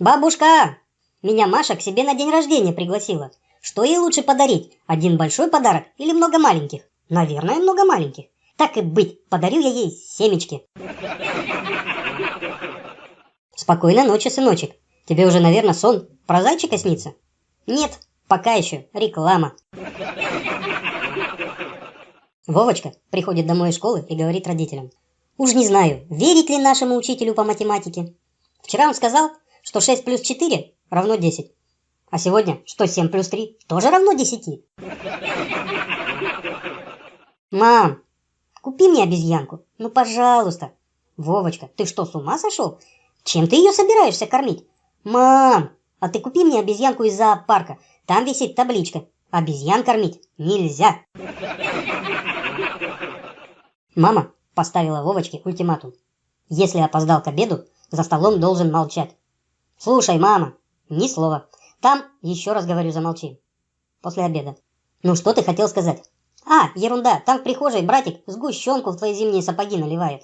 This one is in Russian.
Бабушка, меня Маша к себе на день рождения пригласила. Что ей лучше подарить? Один большой подарок или много маленьких? Наверное, много маленьких. Так и быть, подарю я ей семечки. Спокойной ночи, сыночек. Тебе уже, наверное, сон про зайчика снится? Нет, пока еще реклама. Вовочка приходит домой из школы и говорит родителям. Уж не знаю, верить ли нашему учителю по математике. Вчера он сказал, что 6 плюс 4 равно 10. А сегодня, что 7 плюс 3 тоже равно 10. Мам, купи мне обезьянку. Ну, пожалуйста. Вовочка, ты что, с ума сошел? Чем ты ее собираешься кормить? Мам, а ты купи мне обезьянку из зоопарка. Там висит табличка. Обезьян кормить нельзя. Мама поставила Вовочке ультиматум. Если опоздал к обеду, за столом должен молчать. Слушай, мама, ни слова. Там, еще раз говорю, замолчи. После обеда. Ну что ты хотел сказать? А, ерунда, там в прихожей братик сгущенку в твои зимние сапоги наливает.